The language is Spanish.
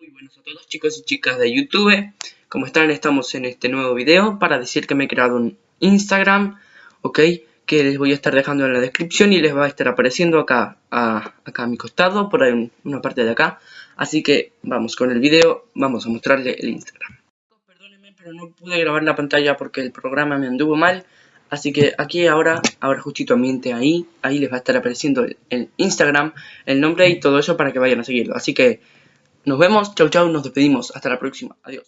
Muy buenos a todos chicos y chicas de YouTube. Como están, estamos en este nuevo video para decir que me he creado un Instagram Ok, que les voy a estar dejando en la descripción y les va a estar apareciendo acá a, acá a mi costado, por ahí una parte de acá. Así que vamos con el video, vamos a mostrarle el Instagram. Perdónenme pero no pude grabar la pantalla porque el programa me anduvo mal. Así que aquí ahora, ahora justito ambiente ahí, ahí les va a estar apareciendo el Instagram, el nombre y todo eso para que vayan a seguirlo. Así que nos vemos, chau chau, nos despedimos, hasta la próxima, adiós.